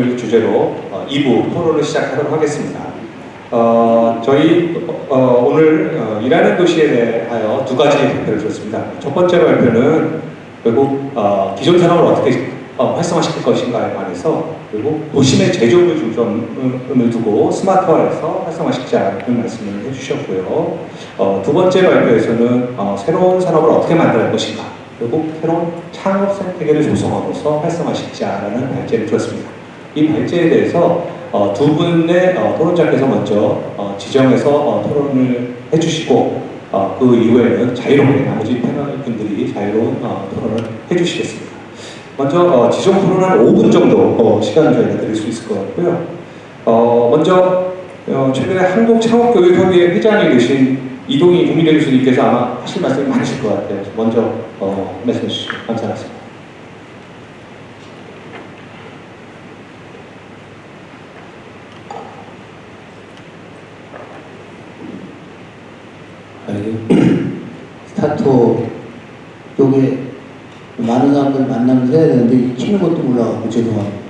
을 주제로 어, 2부 토론을 시작하도록 하겠습니다. 어, 저희 어, 오늘 어, 일하는 도시에 대하여 두 가지 발표를 드렸습니다. 첫 번째 발표는 결국 어, 기존 산업을 어떻게 어, 활성화시킬 것인가에 관해서 그리고 도심의 제조업을 중점을 두고 스마트화해서 활성화시키자는 말씀을 해주셨고요. 어, 두 번째 발표에서는 어, 새로운 산업을 어떻게 만들 것인가 그리고 새로운 창업 생태계를 조성하고서 활성화시키자라는 발제를 주었습니다. 이 발제에 대해서 어, 두 분의 어, 토론자께서 먼저 어, 지정해서 어, 토론을 해주시고 어, 그 이후에는 자유롭게 나머지 패널 분들이 자유로운 어, 토론을 해주시겠습니다. 먼저 어, 지정 토론 한 5분 정도 어, 시간을 저희가 드릴 수 있을 것 같고요. 어, 먼저 어, 최근에 한국창업교육협의회 회장이 되신 이동희 국민대 교수님께서 아마 하실 말씀이 많으실 것 같아요. 먼저 어, 말씀해 주시죠. 감사하겠습니다. 스타트 쪽에 많은 사람들 만나면서 해야 되는데 익히는 것도 몰라가지고 죄송합니다.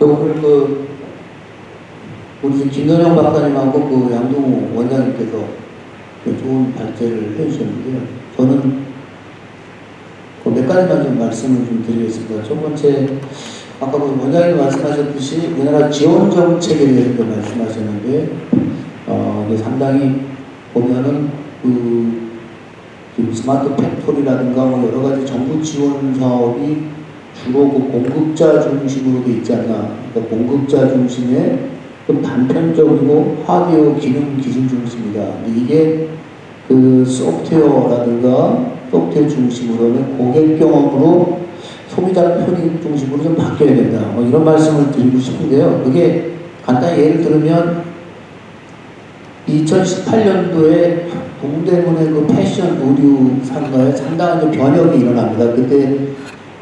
오늘 그 우리 김선영 박사님하고 그 양동우 원장님께서 그 좋은 발제를 해주셨는데요. 저는 그 몇 가지만 좀 말씀을 좀 드리겠습니다. 첫 번째, 아까 그 원장님 말씀하셨듯이 우리나라 지원 정책에 대해서 말씀하셨는데, 어, 상당히 보면은 그 지금 smart factory라든가 뭐 여러 가지 정부 지원 사업이 주로 그 공급자 중심으로 돼 있지 않나. 그러니까 공급자 중심의 좀 단편적이고 하드웨어 기능 기술 중심이다. 이게 그 소프트웨어라든가 소프트웨어 중심으로는 고객 경험으로 소비자 편익 중심으로 좀 바뀌어야 된다. 뭐 이런 말씀을 드리고 싶은데요. 그게 간단히 예를 들면 2018년도에 동대문의 그 패션 의류 상가에 상당한 변혁이 일어납니다. 그때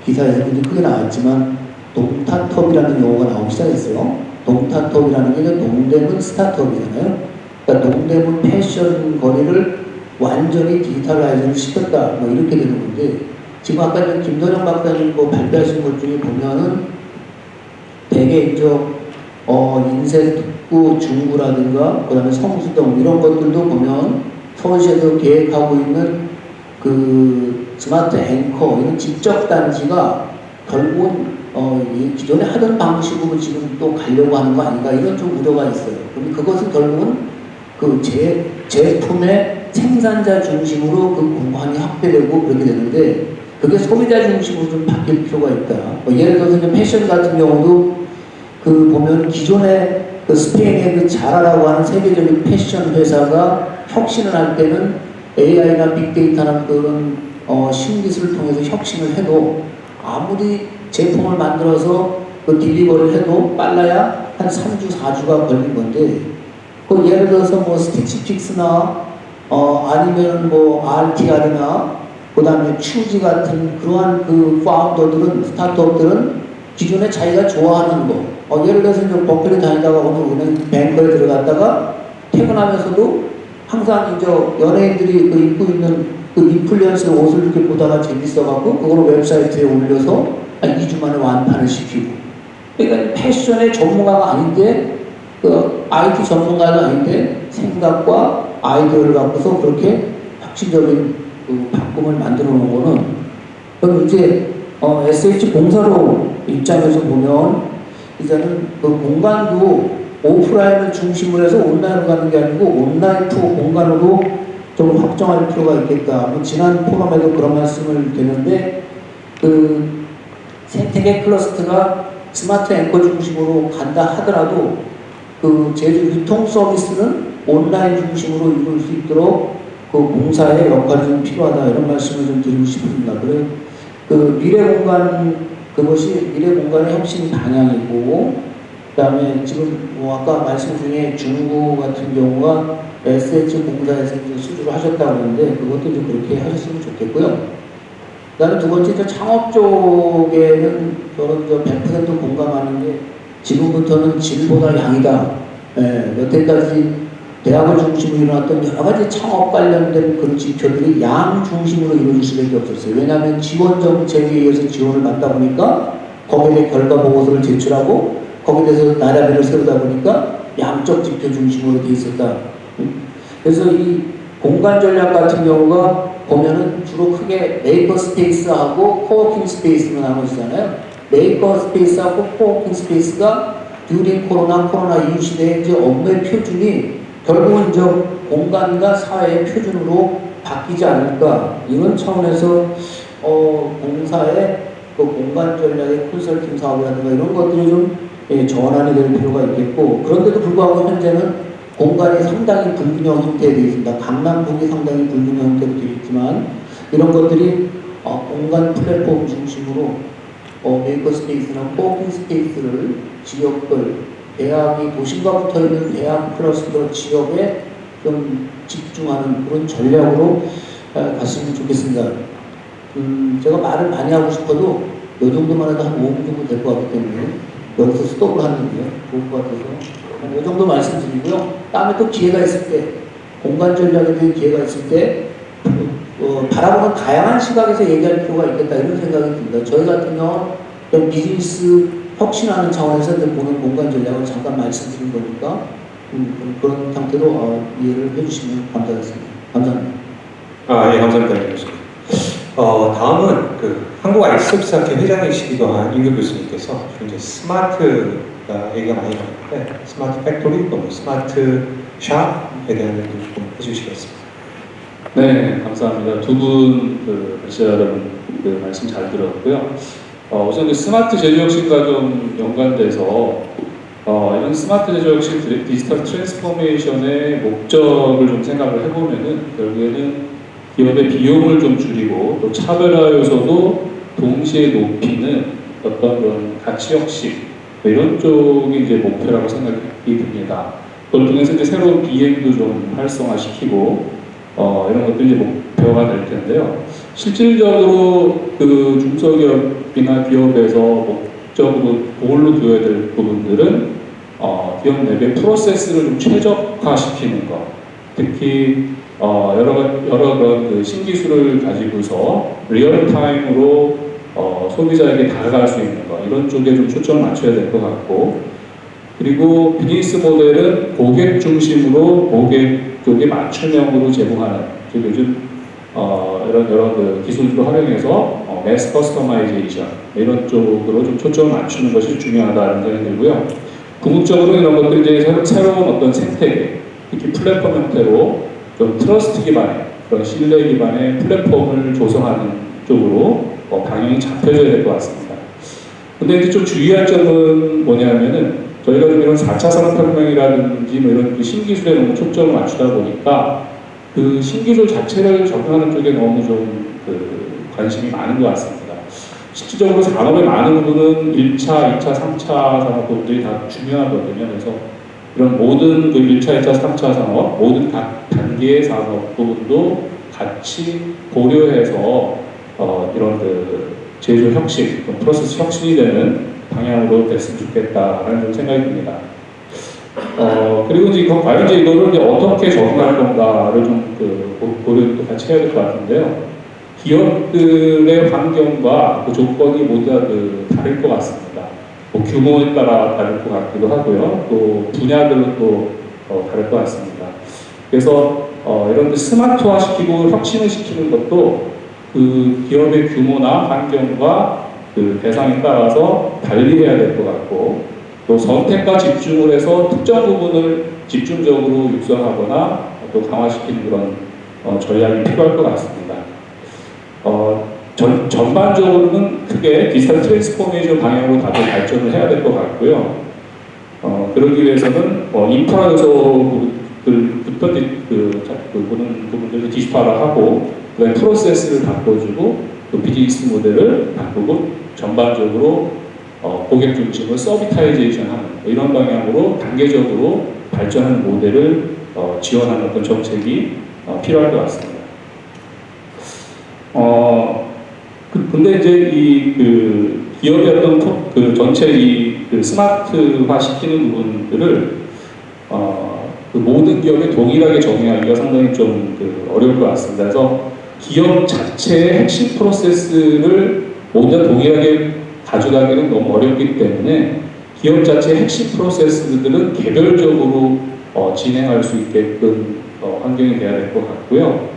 기사에서 크게 나왔지만 동타톱이라는 용어가 나오기 시작했어요. 동타톱이라는 게 동대문 스타트업이잖아요. 그러니까 동대문 패션 거리를 완전히 digitalize를 시켰다. 뭐 이렇게 되는 건데 지금 아까 김도령 박사님 뭐 발표하신 것 중에 보면은 대개 이제 어, 인쇄 특구 중구라든가 그다음에 성수동 이런 것들도 보면 서울시에서 계획하고 있는 그 스마트 앵커 이런 직접 단지가 결국은 어, 이 기존에 하던 방식으로 지금 또 가려고 하는 거 아닌가 이런 좀 우려가 있어요. 그럼 그것은 결국은 그 제, 제품의 생산자 중심으로 그 공간이 확대되고 그렇게 되는데 그게 소비자 중심으로 좀 바뀔 필요가 있다. 뭐 예를 들어서 패션 같은 경우도 그 보면 기존에 그 스페인의 그 자라라고 하는 세계적인 패션 회사가 혁신을 할 때는 AI나 빅데이터나 그런 어, 신기술을 통해서 혁신을 해도 아무리 제품을 만들어서 그 딜리버를 해도 빨라야 한 3주, 4주가 걸린 건데 그 예를 들어서 뭐 스티치픽스나 어 아니면 뭐 RTR이나 그 다음에 추지 같은 그러한 그 파운더들은 스타트업들은 기존에 자기가 좋아하는 거 어, 예를 들어서 이제 버클리 다니다가 오늘 은행 뱅크에 들어갔다가 퇴근하면서도 항상 이제 연예인들이 그 입고 있는 그 인플루언서 옷을 이렇게 보다가 재밌어갖고 그걸 웹사이트에 올려서 한 2주 만에 완판을 시키고. 그러니까 패션의 전문가가 아닌데 그 IT 전문가가 아닌데 생각과 아이디어를 갖고서 그렇게 혁신적인 그 바꿈을 만들어 놓은 거는 그럼 이제 어, SH 공사의 입장에서 보면 이제는 그 공간도 오프라인을 중심으로 해서 온라인으로 가는 게 아니고 온라인 to 공간으로 좀 확장할 필요가 있겠다. 뭐 지난 포럼에도 그런 말씀을 드렸는데 그 생태계 클러스터가 스마트 앵커 중심으로 간다 하더라도 그 제주 유통 서비스는 온라인 중심으로 이룰 수 있도록 그 공사의 역할이 좀 필요하다 이런 말씀을 좀 드리고 싶습니다. 그래 그 미래 공간 그것이 미래 공간의 혁신 방향이고 그 다음에 지금 뭐 아까 말씀 중에 중구 같은 경우가 SH 공사에서 수주를 하셨다고 하는데 그것도 좀 그렇게 하셨으면 좋겠고요. 그다음에 두 번째 저 창업 쪽에는 저는 저100% 공감하는 게 지금부터는 질보다 양이다. 예, 여태까지 대학을 중심으로 일어났던 여러 가지 창업 관련된 그런 지표들이 양 중심으로 이루어질 수밖에 없었어요. 왜냐하면 지원 정책에 의해서 지원을 받다 보니까 거기에 대해 결과 보고서를 제출하고 거기에 대해서 나라비를 세우다 보니까 양적 지표 중심으로 돼 있었다. 음. 그래서 이 공간 전략 같은 경우가 보면은 주로 크게 maker space하고 coworking space로 나눠지잖아요. maker space하고 coworking space가 during 코로나 코로나 이후 시대의 이제 업무의 표준이 결국은 이제 공간과 사회의 표준으로 바뀌지 않을까 이런 차원에서 어, 공사의 그 공간 전략의 컨설팅 사업이라든가 이런 것들이 좀 예, 전환이 될 필요가 있겠고 그런데도 불구하고 현재는 공간이 상당히 불균형 형태에 되어 있습니다. 강남북이 상당히 불균형 형태로 되어 있지만 이런 것들이 어, 공간 플랫폼 중심으로 어, maker space나 coworking space를 지역별 대학이 도심과 붙어 있는 대학 클러스터 지역에 좀 집중하는 그런 전략으로 어, 갔으면 좋겠습니다. 음, 제가 말을 많이 하고 싶어도 이 정도만 해도 한 5분 정도 될 것 같기 때문에 여기서 스톱을 하는데요. 좋을 것 같아서 한 이 정도 말씀드리고요. 다음에 또 기회가 있을 때 공간 전략에 대한 기회가 있을 때 어, 바라보는 다양한 시각에서 얘기할 필요가 있겠다 이런 생각이 듭니다. 저희 같은 경우는 좀 비즈니스 혁신하는 차원에서 이제 보는 공간 전략을 잠깐 말씀드린 거니까 음, 그런 상태로 어, 이해를 해주시면 감사하겠습니다. 감사합니다. 아, 예, 감사합니다. 교수님. 어, 다음은 그 한국 IT서비스학회 회장이시기도 한 임규건 교수님께서 이제 스마트가 얘기가 많이 나오는데 smart factory 또 뭐 smart shop에 대한 얘기 좀 해주시겠습니다. 네, 감사합니다. 두 분 발제자 여러분 그 말씀 잘 들었고요. 어, 우선 그 스마트 제조 혁신과 좀 연관돼서 어, 이런 스마트 제조 혁신 디- digital transformation의 목적을 좀 생각을 해보면은 결국에는 기업의 비용을 좀 줄이고 또 차별화 요소도 동시에 높이는 어떤 그런 가치 혁신 뭐 이런 쪽이 이제 목표라고 생각이 듭니다. 그걸 통해서 이제 새로운 BM도 좀 활성화시키고 어, 이런 것도 이제 목표가 될 텐데요. 실질적으로 그 중소기업이나 기업에서 목적으로 goal로 두어야 될 부분들은 어, 기업 내부의 프로세스를 좀 최적화시키는 것, 특히 어, 여러 가- 여러 그런 그 신기술을 가지고서 real time으로 어, 소비자에게 다가갈 수 있는 것. 이런 쪽에 좀 초점을 맞춰야 될 것 같고. 그리고 비즈니스 모델은 고객 중심으로 고객 쪽에 맞춤형으로 제공하는. 즉 요즘 어, 이런 여러 그 기술들을 활용해서 어, mass customization 이런 쪽으로 좀 초점을 맞추는 것이 중요하다는 생각이 들고요. 궁극적으로 이런 것들이 이제 새로- 새로운 어떤 생태계, 특히 플랫폼 형태로 좀 trust 기반의 그런 신뢰 기반의 플랫폼을 조성하는 쪽으로 어, 방향이 잡혀져야 될 것 같습니다. 근데 이제 좀 주의할 점은 뭐냐면은 저희가 좀 이런 4차 산업혁명이라든지 뭐 이런 그 신기술에 너무 초점을 맞추다 보니까 그 신기술 자체를 접근하는 쪽에 너무 좀 그 관심이 많은 것 같습니다. 실질적으로 산업의 많은 부분은 1차, 2차, 3차 산업 부분들이 다 중요하거든요. 그래서 이런 모든 그 1차, 2차, 3차 산업, 모든 각 단계의 산업 부분도 같이 고려해서 어, 이런 그 제조 혁신, 또 프로세스 혁신이 되는 방향으로 됐으면 좋겠다라는 좀 생각이 듭니다. 어, 그리고 이제 이거 과연 이제 이거를 이제 어떻게 적용할 건가를 좀 그 고려도 같이 해야 될 것 같은데요. 기업들의 환경과 그 조건이 모두 다그 다를 것 같습니다. 뭐 규모에 따라 다를 것 같기도 하고요. 또 분야별로 또 어, 다를 것 같습니다. 그래서 어, 이런 데 스마트화 시키고 혁신을 시키는 것도 그 기업의 규모나 환경과 그 대상에 따라서 달리 해야 될 것 같고 또 선택과 집중을 해서 특정 부분을 집중적으로 육성하거나 또 강화시키는 그런 어, 전략이 필요할 것 같습니다. 어, 전, 전반적으로는 크게 digital transformation 방향으로 다들 발전을 해야 될 것 같고요. 어, 그러기 위해서는 어, 인프라 요소들부터 디- 그, 자- 그 보는 부분들을 디지털화하고 그다음에 프로세스를 바꿔주고 또 비즈니스 모델을 바꾸고 전반적으로 어, 고객 중심으로 servitization 하는 뭐 이런 방향으로 단계적으로 발전하는 모델을 어, 지원하는 어떤 정책이 어, 필요할 것 같습니다. 어, 그, 근데 이제 이 그 기업의 어떤 포- 그 전체 이 그 스마트화 시키는 부분들을 어, 그 모든 기업에 동일하게 적용하기가 상당히 좀 그 어려울 것 같습니다. 그래서 기업 자체의 핵심 프로세스를 모두 다 동일하게 가져가기는 너무 어렵기 때문에 기업 자체의 핵심 프로세스들은 개별적으로 어, 진행할 수 있게끔 어, 환경이 돼야 될 것 같고요.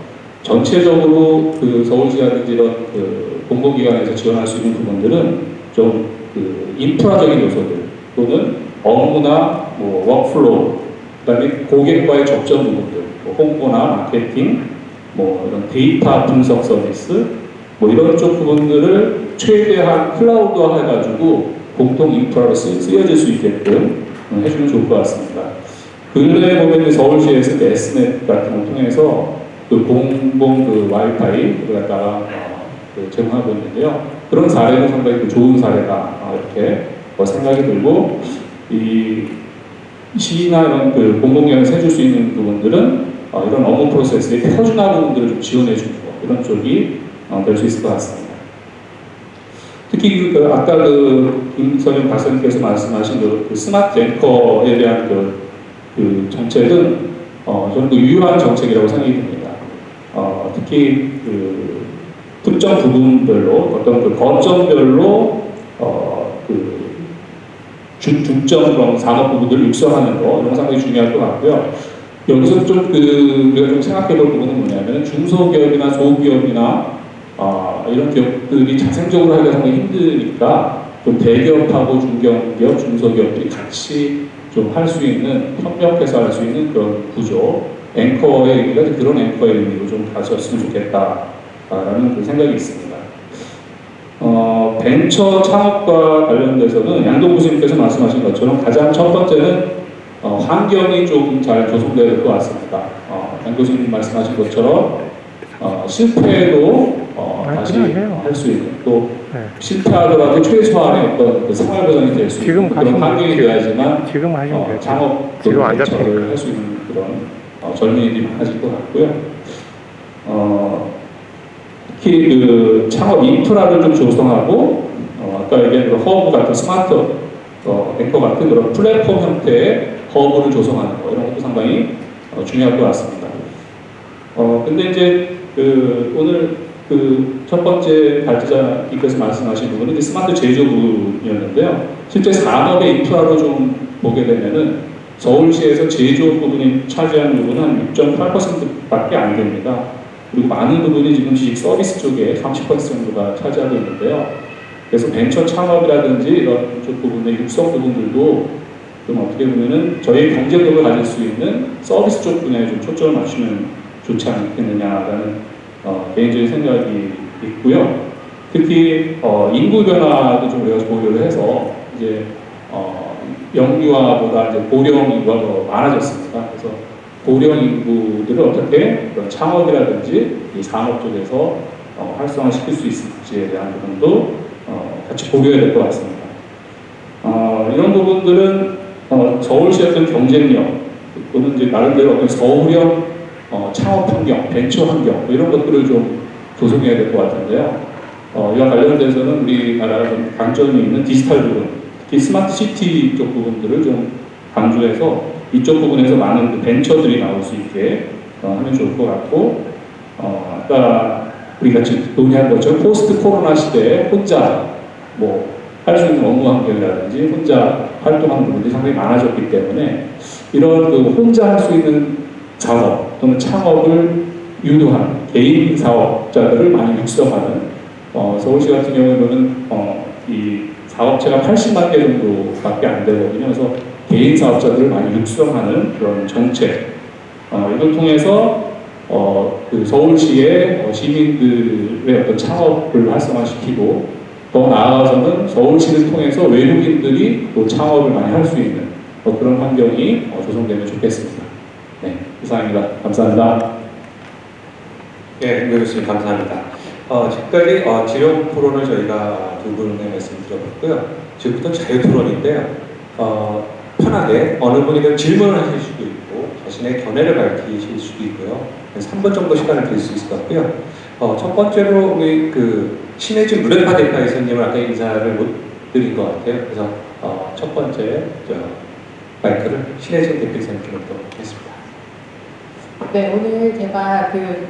전체적으로 그 서울시라든지 이런 그 공공기관에서 지원할 수 있는 부분들은 좀 그 인프라적인 요소들 또는 업무나 뭐 workflow 그다음에 고객과의 접점 부분들 뭐 홍보나 마케팅 뭐 이런 데이터 분석 서비스 뭐 이런 쪽 부분들을 최대한 클라우드화 해가지고 공통 인프라로 쓰, 쓰여질 수 있게끔 음, 해주면 좋을 것 같습니다. 근래에 보면 서울시에서 그 S-Net 같은 걸 통해서 그 공공 그 와이파이를 갖다가 어, 그 제공하고 있는데요. 그런 사례도 상당히 그 좋은 사례다 어, 이렇게 어, 생각이 들고 이 시나 이런 그 공공기관에서 해줄 수 있는 부분들은 어, 이런 업무 프로세스의 표준화 부분들을 좀 지원해 주는 거 이런 쪽이 어, 될수 있을 것 같습니다. 특히 그, 그 아까 그 김선영 박사님께서 말씀하신 그, 그 스마트 앵커에 대한 그, 그 정책은 어, 저는 그 유효한 정책이라고 생각이 듭니다. 어, 특히 그 특정 부분별로 어떤 그 거점별로 어, 그 중, 중점 그런 산업 부분들을 육성하는 거 이런 거 상당히 중요할 것 같고요. 여기서 좀 그 우리가 좀 생각해 볼 부분은 뭐냐면 중소기업이나 소기업이나 아, 이런 기업들이 자생적으로 하기가 상당히 힘드니까 좀 대기업하고 중견기업, 중소기업들이 같이 좀 할 수 있는 협력해서 할 수 있는 그런 구조 앵커의 의미가 그런 앵커의 의미로 좀 가졌으면 좋겠다라는 그 생각이 있습니다. 어, 벤처 창업과 관련돼서는 양동 교수님께서 말씀하신 것처럼 가장 첫 번째는 어, 환경이 좀 잘 조성되어야 될것 같습니다. 어, 양 교수님 말씀하신 것처럼 어, 실패도 어, 아, 다시. 할 수 있는 또 네. 실패하더라도 최소한의 어떤 그 생활 보장이 될 수 있는 그런 환경이 되어야지만 지금 하시면 어. 창업 지금 안 잡히니까. 할수 있는 그런 어, 젊은이들이 많아질 것 같고요. 어, 특히 그 창업 인프라를 좀 조성하고 어, 아까 얘기한 그 허브 같은 스마트 어, 앵커 같은 그런 플랫폼 형태의 허브를 조성하는 거 이런 것도 상당히 어, 중요할 것 같습니다. 어, 근데 이제 그 오늘 그 첫 번째 발제자님께서 말씀하신 부분은 스마트 제조 부분이었는데요. 실제 산업의 인프라로 좀 보게 되면은 서울시에서 제조 부분이 차지하는 부분은 한 6.8%밖에 안 됩니다. 그리고 많은 부분이 지금 지식 서비스 쪽에 30% 정도가 차지하고 있는데요. 그래서 벤처 창업이라든지 이런 쪽 부분의 육성 부분들도 좀 어떻게 보면은 저희 경쟁력을 가질 수 있는 서비스 쪽 분야에 좀 초점을 맞추면 좋지 않겠느냐라는 어, 개인적인 생각이 있고요. 특히 어, 인구 변화도 좀 우리가 고려를 해서 이제 어, 영유아보다 이제 고령 인구가 더 많아졌습니다. 그래서 고령 인구들을 어떻게 그런 창업이라든지 이 산업 쪽에서 어, 활성화시킬 수 있을지에 대한 부분도 어, 같이 고려해야 될 것 같습니다. 어, 이런 부분들은 어, 서울시의 어떤 경쟁력 또는 이제 나름대로 어떤 서울형 어, 창업 환경, 벤처 환경 뭐 이런 것들을 좀 조성해야 될 것 같은데요. 어, 이와 관련돼서는 우리나라가 좀 강점이 있는 디지털 부분, 특히 smart city 쪽 부분들을 좀 강조해서 이쪽 부분에서 많은 그 벤처들이 나올 수 있게 어, 하면 좋을 것 같고 어, 아까 우리가 지금 논의한 것처럼 post 코로나 시대에 혼자 뭐 할 수 있는 업무 환경이라든지 혼자 활동하는 부분들이 상당히 많아졌기 때문에 이런 그 혼자 할 수 있는 작업 또는 창업을 유도하는 개인 사업자들을 많이 육성하는 어, 서울시 같은 경우에는 어, 이 사업체가 80만 개 정도밖에 안 되거든요. 그래서 개인 사업자들을 많이 육성하는 그런 정책 어, 이걸 통해서 어, 그 서울시의 어, 시민들의 어떤 창업을 활성화시키고 더 나아가서는 서울시를 통해서 외국인들이 또 창업을 많이 할 수 있는 어, 그런 환경이 어, 조성되면 좋겠습니다. 네, 이상입니다. 감사합니다. 예, 김 교수님 감사합니다. 어, 지금까지 어, 지령 토론을 저희가 두 분의 말씀 들어봤고요. 지금부터 자유 토론인데요. 어, 편하게 어느 분이든 질문을 하실 수도 있고 자신의 견해를 밝히실 수도 있고요. 3분 정도 시간을 드릴 수 있을 것 같고요. 어, 첫 번째로 우리 그 신혜진 무력파 대파 이사님을 아까 인사를 못 드린 것 같아요. 그래서 어, 첫 번째 저, 마이크를 신혜진 대표 이사님께 놓도록 하겠습니다. 네, 오늘 제가 그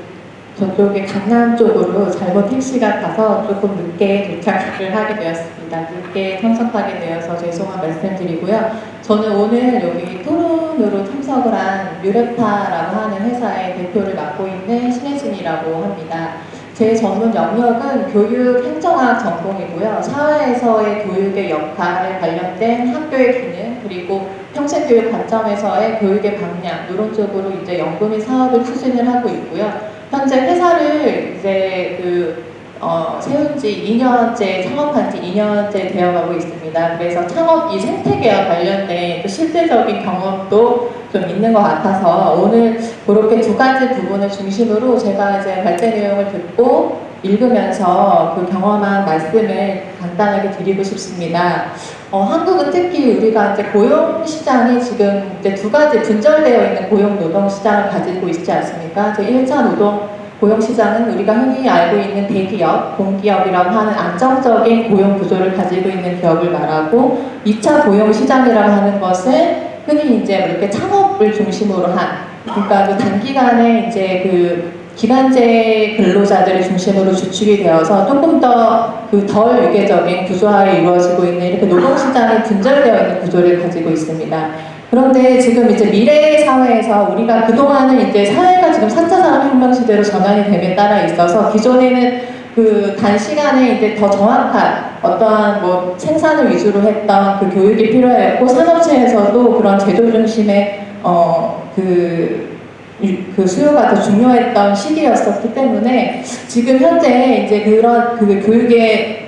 저쪽에 강남 쪽으로 잘못 택시가 가서 조금 늦게 도착을 하게 되었습니다. 늦게 참석하게 되어서 죄송한 말씀드리고요. 저는 오늘 여기 토론으로 참석을 한 뮤레파라고 하는 회사의 대표를 맡고 있는 신혜진이라고 합니다. 제 전문 영역은 교육 행정학 전공이고요. 사회에서의 교육의 역할에 관련된 학교의 기능 그리고 평생교육 관점에서의 교육의 방향 이런 쪽으로 이제 연구 및 사업을 추진을 하고 있고요. 현재 회사를 이제 그 어, 세운 지 2년째, 창업한 지 2년째 되어가고 있습니다. 그래서 창업 이 생태계와 관련된 또 실제적인 경험도 좀 있는 것 같아서 오늘 그렇게 두 가지 부분을 중심으로 제가 이제 발제 내용을 듣고 읽으면서 그 경험한 말씀을 간단하게 드리고 싶습니다. 어, 한국은 특히 우리가 이제 고용 시장이 지금 이제 두 가지 분절되어 있는 고용 노동 시장을 가지고 있지 않습니까? 제 1차 노동 고용 시장은 우리가 흔히 알고 있는 대기업, 공기업이라고 하는 안정적인 고용 구조를 가지고 있는 기업을 말하고 2차 고용 시장이라고 하는 것은 흔히 이제 이렇게 창업을 중심으로 한 그러니까 그 단기간에 이제 그 기간제 근로자들을 중심으로 주축이 되어서 조금 더 그 덜 유계적인 구조화에 이루어지고 있는 이렇게 노동시장이 분절되어 있는 구조를 가지고 있습니다. 그런데 지금 이제 미래 사회에서 우리가 그동안은 이제 사회가 지금 4차 산업혁명 시대로 전환이 됨에 따라 있어서 기존에는 그 단시간에 이제 더 정확한 어떠한 뭐 생산을 위주로 했던 그 교육이 필요했고 산업체에서도 그런 제조 중심의 어 그 그 수요가 더 중요했던 시기였었기 때문에 지금 현재 이제 그런 그 교육의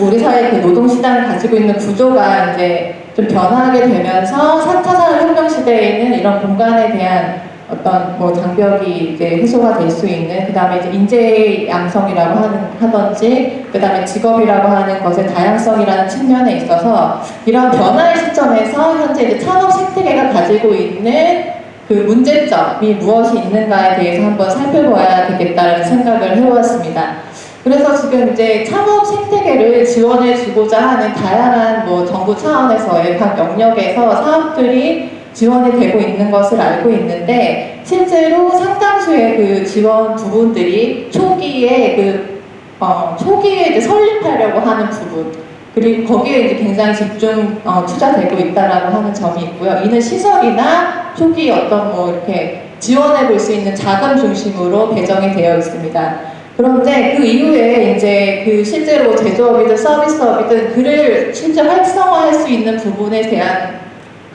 우리 사회 그 노동 시장을 가지고 있는 구조가 이제 좀 변화하게 되면서 4차 산업혁명 시대에는 이런 공간에 대한 어떤 뭐 장벽이 이제 해소가 될 수 있는 그 다음에 이제 인재 양성이라고 하는 하던지 그 다음에 직업이라고 하는 것의 다양성이라는 측면에 있어서 이런 변화의 시점에서 현재 이제 창업 생태계가 가지고 있는 그 문제점이 무엇이 있는가에 대해서 한번 살펴봐야 되겠다는 생각을 해보았습니다. 그래서 지금 이제 창업 생태계를 지원해 주고자 하는 다양한 뭐 정부 차원에서의 각 영역에서 사업들이 지원이 되고 있는 것을 알고 있는데 실제로 상당수의 그 지원 부분들이 초기에 그 어, 초기에 이제 설립하려고 하는 부분 그리고 거기에 이제 굉장히 집중 어, 투자되고 있다라고 하는 점이 있고요. 이는 시설이나 초기 어떤 뭐 이렇게 지원해 볼 수 있는 자금 중심으로 배정이 되어 있습니다. 그런데 그 이후에 이제 그 실제로 제조업이든 서비스업이든 그를 실제 활성화할 수 있는 부분에 대한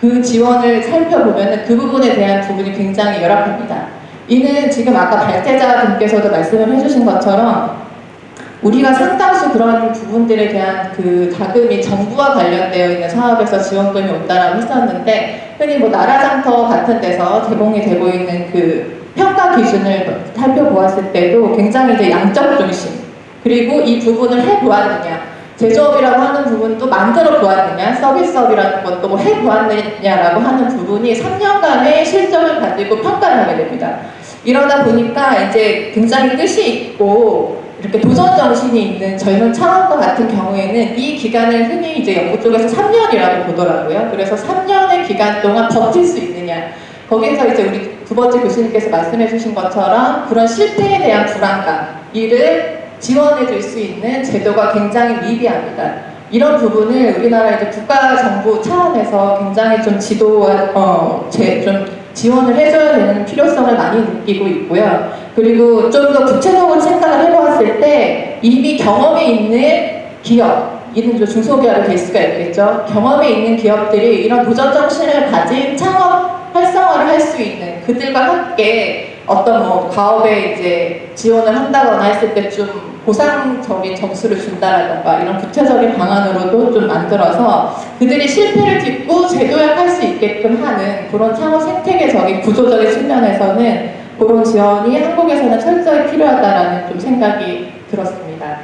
그 지원을 살펴보면 그 부분에 대한 부분이 굉장히 열악합니다. 이는 지금 아까 발제자 분께서도 말씀을 해주신 것처럼 우리가 상당수 그런 부분들에 대한 그 자금이 정부와 관련되어 있는 사업에서 지원금이 온다라고 했었는데 흔히 뭐 나라장터 같은 데서 제공이 되고 있는 그 평가 기준을 살펴보았을 때도 굉장히 이제 양적 중심 그리고 이 부분을 해보았느냐 제조업이라고 하는 부분도 만들어 보았느냐 서비스업이라는 것도 뭐 해보았느냐라고 하는 부분이 3년간의 실적을 가지고 평가를 하게 됩니다. 이러다 보니까 이제 굉장히 뜻이 있고 이렇게 도전 정신이 있는 젊은 창업과 같은 경우에는 이 기간을 흔히 이제 연구 쪽에서 3년이라고 보더라고요. 그래서 3년의 기간 동안 버틸 수 있느냐. 거기에서 이제 우리 두 번째 교수님께서 말씀해 주신 것처럼 그런 실패에 대한 불안감, 이를 지원해 줄 수 있는 제도가 굉장히 미비합니다. 이런 부분을 우리나라 이제 국가 정부 차원에서 굉장히 좀 지도와 어, 제, 좀 지원을 해줘야 되는 필요성을 많이 느끼고 있고요. 그리고 좀 더 구체적으로 생각을 해보았을 때 이미 경험이 있는 기업, 이는 좀 중소기업이 될 수가 있겠죠. 경험이 있는 기업들이 이런 도전 정신을 가진 창업 활성화를 할 수 있는 그들과 함께 어떤 뭐 가업에 이제 지원을 한다거나 했을 때 좀 보상적인 점수를 준다라던가 이런 구체적인 방안으로도 좀 만들어서 그들이 실패를 딛고 재도약할 수 있게끔 하는 그런 창업 생태계적인 구조적인 측면에서는 그런 지원이 한국에서는 철저히 필요하다라는 좀 생각이 들었습니다.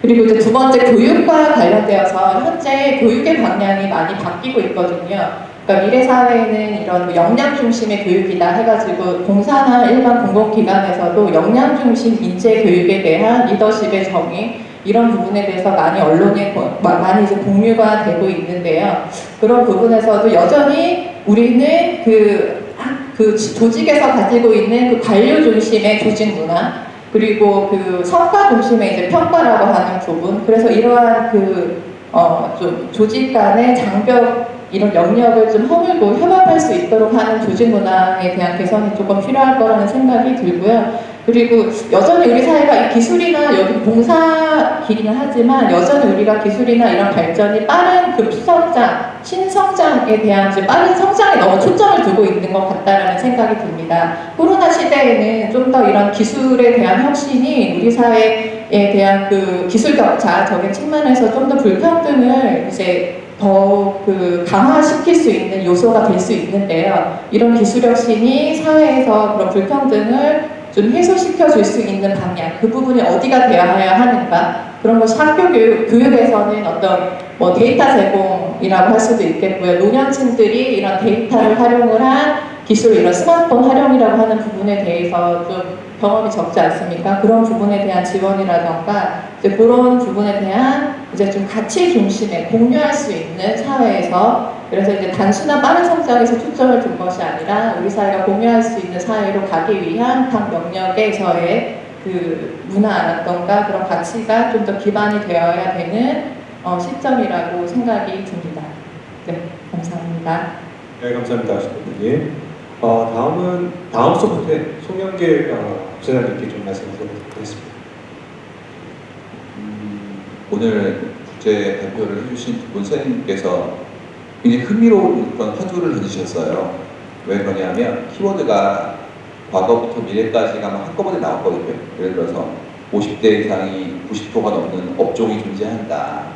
그리고 이제 두 번째 교육과 관련되어서 현재 교육의 방향이 많이 바뀌고 있거든요. 그러니까 미래 사회에는 이런 뭐 역량 중심의 교육이다 해가지고 공사나 일반 공공기관에서도 역량 중심 인재 교육에 대한 리더십의 정의 이런 부분에 대해서 많이 언론에 많이 이제 공유가 되고 있는데요. 그런 부분에서도 여전히 우리는 그, 학- 그 지- 조직에서 가지고 있는 그 관료 중심의 조직 문화 그리고 그 성과 중심의 이제 평가라고 하는 부분. 그래서 이러한 그, 어, 좀 조직 간의 장벽 이런 영역을 좀 허물고 협업할 수 있도록 하는 조직 문화에 대한 개선이 조금 필요할 거라는 생각이 들고요. 그리고 여전히 우리 사회가 이 기술이나 여기 봉사기는 하지만 여전히 우리가 기술이나 이런 발전이 빠른 급성장, 신성장에 대한 빠른 성장에 너무 초점을 두고 있는 것 같다라는 생각이 듭니다. 코로나 시대에는 좀 더 이런 기술에 대한 혁신이 우리 사회에 대한 그 기술 격차적인 측면에서 좀 더 불평등을 이제 더욱 그 강화시킬 수 있는 요소가 될 수 있는데요. 이런 기술 혁신이 사회에서 그런 불평등을 좀 해소시켜 줄 수 있는 방향, 그 부분이 어디가 되어야 하는가 그런 것이 학교 교육, 교육에서는 어떤 뭐 데이터 제공이라고 할 수도 있겠고요. 노년층들이 이런 데이터를 활용을 한 기술, 이런 스마트폰 활용이라고 하는 부분에 대해서 좀 경험이 적지 않습니까? 그런 부분에 대한 지원이라던가 이제 그런 부분에 대한 이제 좀 가치 중심의 공유할 수 있는 사회에서 그래서 이제 단순한 빠른 성장에서 초점을 둔 것이 아니라 우리 사회가 공유할 수 있는 사회로 가기 위한 각 영역에서의 그 문화라던가 그런 가치가 좀 더 기반이 되어야 되는 어, 시점이라고 생각이 듭니다. 네, 감사합니다. 네, 감사합니다, 신부님. 어, 다음은 다음 소프트에 송영길 어, 부사장님께 좀 말씀 드리겠습니다. 음, 오늘 국제 발표를 해주신 두 분 선생님께서 굉장히 흥미로운 그런 화두를 던지셨어요. 왜 그러냐면 키워드가 과거부터 미래까지가 막 한꺼번에 나왔거든요. 예를 들어서 50대 이상이 90%가 넘는 업종이 존재한다.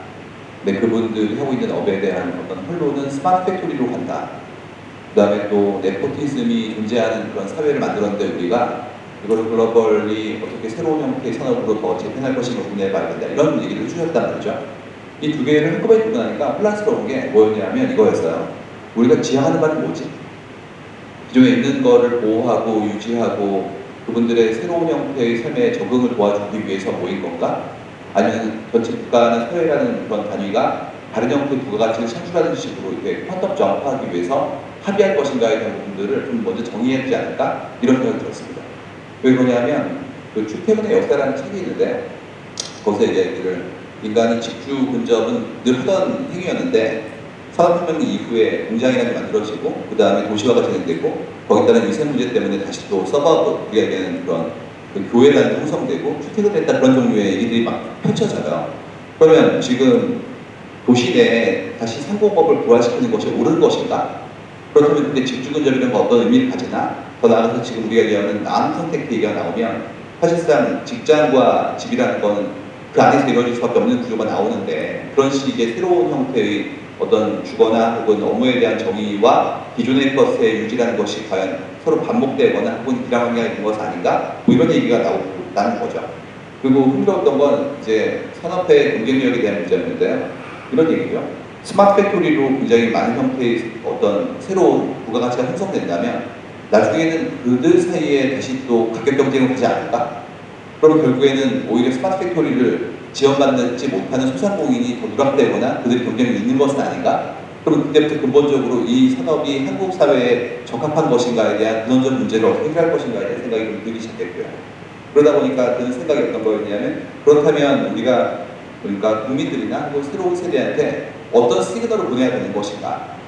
근데 그분들이 하고 있는 업에 대한 어떤 활로는 smart factory로 간다. 그 다음에 또 nepotism이 존재하는 그런 사회를 만들었는데 우리가 이거를 globally 어떻게 새로운 형태의 산업으로 더 재편할 것인가 고민해 봐야 된다. 이런 얘기를 해주셨단 말이죠. 이 두 개를 한꺼번에 듣고 나니까 혼란스러운 게 뭐였냐면 이거였어요. 우리가 지향하는 바는 뭐지? 기존에 있는 거를 보호하고 유지하고 그분들의 새로운 형태의 삶에 적응을 도와주기 위해서 모인 건가? 아니면 전체 국가는 사회라는 그런 단위가 다른 형태의 부가가치를 창출하는 식으로 이렇게 퀀텀 점프하기 위해서 합의할 것인가에 대한 부분들을 좀 먼저 정의해야 되지 않을까? 이런 생각이 들었습니다. 왜 그러냐면 그 출퇴근의 역사라는 책이 있는데 거기서 이제 얘기를 인간이 직주 근접은 늘 하던 행위였는데 산업혁명 이후에 공장이라는 게 만들어지고 그 다음에 도시화가 진행되고 거기에 따른 위생 문제 때문에 다시 또 서버브 우리가 얘기하는 그런 그게 형성되고 출퇴근했다 그런 종류의 얘기들이 막 펼쳐져요. 그러면 지금 도시 내에 다시 상공법을 부활시키는 것이 옳은 것인가? 그렇다면 근데 직주 근접이라는 건 어떤 의미를 가지나? 더 나아가서 지금 우리가 얘기하는 남 선택 얘기가 나오면 사실상 직장과 집이라는 거는 그 안에서 이루어질 수밖에 없는 구조가 나오는데 그런 식의 새로운 형태의 어떤 주거나 혹은 업무에 대한 정의와 기존의 것의 유지라는 것이 과연 서로 반복되거나 혹은 길항관계가 있는 것은 아닌가? 뭐 이런 얘기가 나오는 거죠. 그리고 흥미로웠던 건 이제 산업의 경쟁력에 대한 문제였는데요. 이런 얘기죠. smart factory로 굉장히 많은 형태의 어떤 새로운 부가가치가 형성된다면 나중에는 그들 사이에 다시 또 가격 경쟁을 하지 않을까? 그럼 결국에는 오히려 smart factory를 지원받지 못하는 소상공인이 더 누락되거나 그들이 경쟁이 있는 것은 아닌가? 그럼 그때부터 근본적으로 이 산업이 한국 사회에 적합한 것인가에 대한 근원적 문제를 어떻게 해결할 것인가에 대한 생각이 좀 들기 시작했고요. 그러다 보니까 드는 생각이 어떤 거였냐면 그렇다면 우리가 그러니까 국민들이나 혹은 새로운 세대한테 어떤 시그널을 보내야 되는 것인가